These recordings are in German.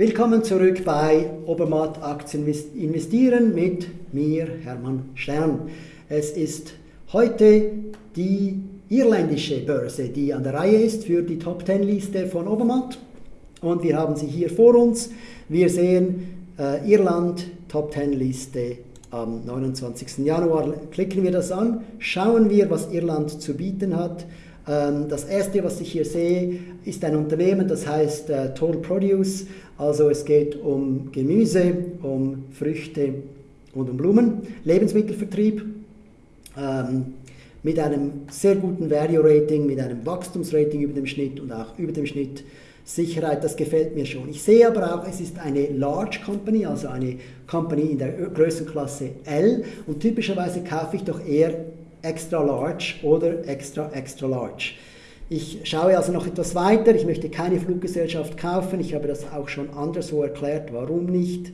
Willkommen zurück bei Obermatt Aktien investieren mit mir, Hermann Stern. Es ist heute die irländische Börse, die an der Reihe ist für die Top 10 Liste von Obermatt. Und wir haben sie hier vor uns. Wir sehen äh, Irland Top 10 Liste am 29. Januar. Klicken wir das an, schauen wir, was Irland zu bieten hat. Ähm, das erste, was ich hier sehe, ist ein Unternehmen, das heißt äh, Total Produce. Also es geht um Gemüse, um Früchte und um Blumen, Lebensmittelvertrieb ähm, mit einem sehr guten Value Rating, mit einem Wachstumsrating über dem Schnitt und auch über dem Schnitt Sicherheit, das gefällt mir schon. Ich sehe aber auch, es ist eine Large Company, also eine Company in der Größenklasse L und typischerweise kaufe ich doch eher extra large oder extra extra large. Ich schaue also noch etwas weiter. Ich möchte keine Fluggesellschaft kaufen. Ich habe das auch schon anderswo erklärt, warum nicht.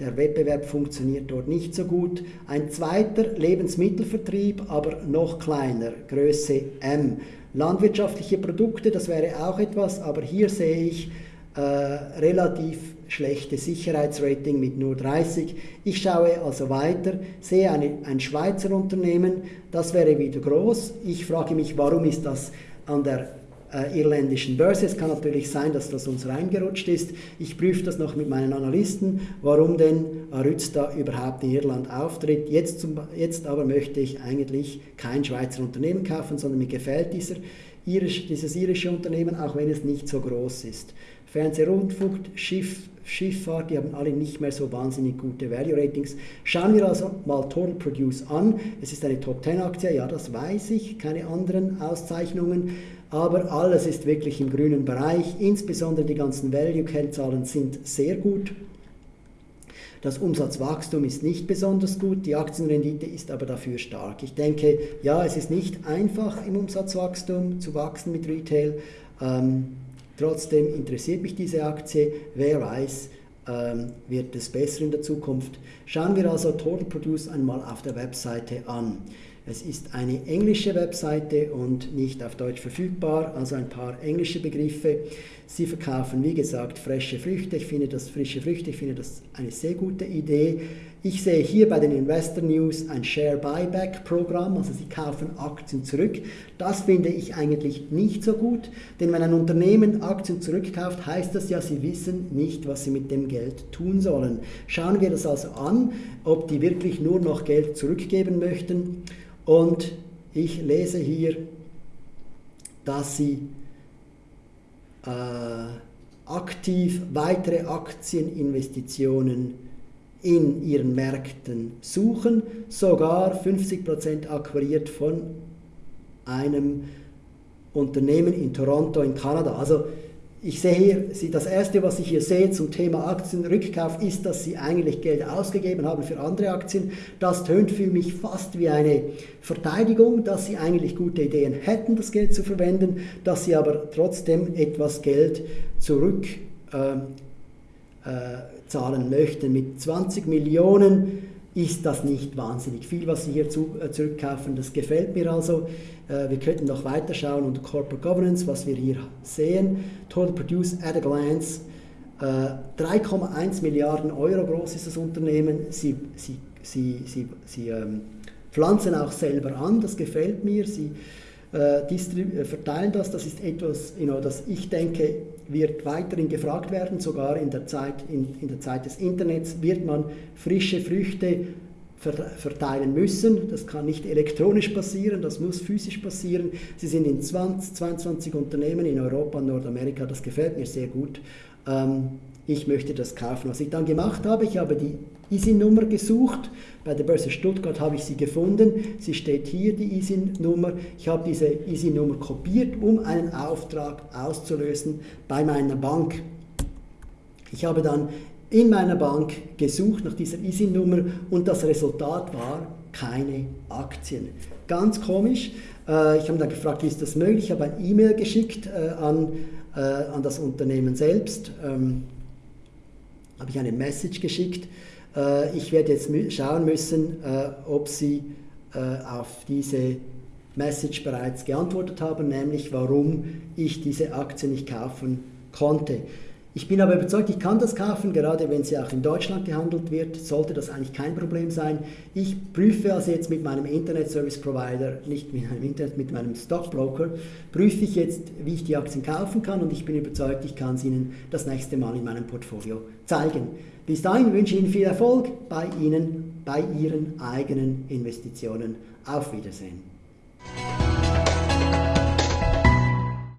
Der Wettbewerb funktioniert dort nicht so gut. Ein zweiter Lebensmittelvertrieb, aber noch kleiner, Größe M. Landwirtschaftliche Produkte, das wäre auch etwas, aber hier sehe ich äh, relativ schlechte Sicherheitsrating mit nur 30. Ich schaue also weiter, sehe eine, ein Schweizer Unternehmen, das wäre wieder groß. Ich frage mich, warum ist das an der äh, irländischen Börse. Es kann natürlich sein, dass das uns reingerutscht ist. Ich prüfe das noch mit meinen Analysten, warum denn Arüzta überhaupt in Irland auftritt. Jetzt, zum, jetzt aber möchte ich eigentlich kein Schweizer Unternehmen kaufen, sondern mir gefällt dieser, irisch, dieses irische Unternehmen, auch wenn es nicht so groß ist. Fernsehrundfunk, Schiff, Schifffahrt, die haben alle nicht mehr so wahnsinnig gute Value Ratings. Schauen wir also mal Total Produce an. Es ist eine Top 10 Aktie, ja, das weiß ich, keine anderen Auszeichnungen, aber alles ist wirklich im grünen Bereich. Insbesondere die ganzen Value-Kennzahlen sind sehr gut. Das Umsatzwachstum ist nicht besonders gut, die Aktienrendite ist aber dafür stark. Ich denke, ja, es ist nicht einfach im Umsatzwachstum zu wachsen mit Retail. Ähm, Trotzdem interessiert mich diese Aktie. Wer weiß, ähm, wird es besser in der Zukunft. Schauen wir also Total Produce einmal auf der Webseite an. Es ist eine englische Webseite und nicht auf Deutsch verfügbar, also ein paar englische Begriffe. Sie verkaufen, wie gesagt, frische Früchte. Ich finde das frische Früchte, ich finde das eine sehr gute Idee. Ich sehe hier bei den Investor News ein Share Buyback Programm, also sie kaufen Aktien zurück. Das finde ich eigentlich nicht so gut, denn wenn ein Unternehmen Aktien zurückkauft, heißt das ja, sie wissen nicht, was sie mit dem Geld tun sollen. Schauen wir das also an, ob die wirklich nur noch Geld zurückgeben möchten. Und ich lese hier, dass sie äh, aktiv weitere Aktieninvestitionen in ihren Märkten suchen, sogar 50% akquiriert von einem Unternehmen in Toronto in Kanada. Also ich sehe hier, das erste, was ich hier sehe zum Thema Aktienrückkauf, ist, dass Sie eigentlich Geld ausgegeben haben für andere Aktien. Das tönt für mich fast wie eine Verteidigung, dass Sie eigentlich gute Ideen hätten, das Geld zu verwenden, dass Sie aber trotzdem etwas Geld zurück äh, äh, zahlen möchten. Mit 20 Millionen ist das nicht wahnsinnig viel, was Sie hier zu, äh, zurückkaufen. Das gefällt mir also. Äh, wir könnten noch weiterschauen unter Corporate Governance, was wir hier sehen. Total Produce at a Glance. Äh, 3,1 Milliarden Euro groß ist das Unternehmen. Sie, sie, sie, sie, sie ähm, pflanzen auch selber an, das gefällt mir. Sie verteilen das. Das ist etwas, you know, das ich denke, wird weiterhin gefragt werden, sogar in der Zeit, in, in der Zeit des Internets wird man frische Früchte verteilen müssen. Das kann nicht elektronisch passieren, das muss physisch passieren. Sie sind in 20, 22 Unternehmen in Europa und Nordamerika, das gefällt mir sehr gut. Ähm, ich möchte das kaufen. Was ich dann gemacht habe, ich habe die ISIN-Nummer gesucht. Bei der Börse Stuttgart habe ich sie gefunden. Sie steht hier, die ISIN-Nummer. Ich habe diese ISIN-Nummer kopiert, um einen Auftrag auszulösen bei meiner Bank. Ich habe dann in meiner Bank gesucht nach dieser ISIN-Nummer und das Resultat war keine Aktien. Ganz komisch. Äh, ich habe dann gefragt, wie ist das möglich? Ich habe ein E-Mail geschickt äh, an, äh, an das Unternehmen selbst. Ähm, habe ich eine Message geschickt. Ich werde jetzt schauen müssen, ob Sie auf diese Message bereits geantwortet haben, nämlich warum ich diese Aktie nicht kaufen konnte. Ich bin aber überzeugt, ich kann das kaufen, gerade wenn sie auch in Deutschland gehandelt wird, sollte das eigentlich kein Problem sein. Ich prüfe also jetzt mit meinem Internet Service Provider, nicht mit meinem Internet, mit meinem Stockbroker, prüfe ich jetzt, wie ich die Aktien kaufen kann und ich bin überzeugt, ich kann sie Ihnen das nächste Mal in meinem Portfolio zeigen. Bis dahin wünsche ich Ihnen viel Erfolg bei Ihnen, bei Ihren eigenen Investitionen. Auf Wiedersehen.